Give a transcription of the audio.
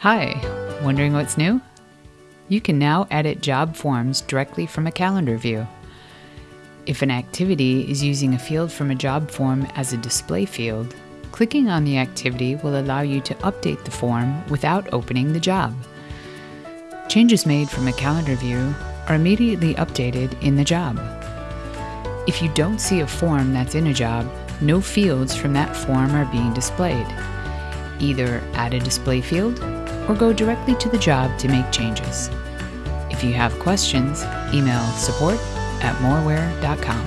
Hi, wondering what's new? You can now edit job forms directly from a calendar view. If an activity is using a field from a job form as a display field, clicking on the activity will allow you to update the form without opening the job. Changes made from a calendar view are immediately updated in the job. If you don't see a form that's in a job, no fields from that form are being displayed. Either add a display field or go directly to the job to make changes. If you have questions, email support at moraware.com.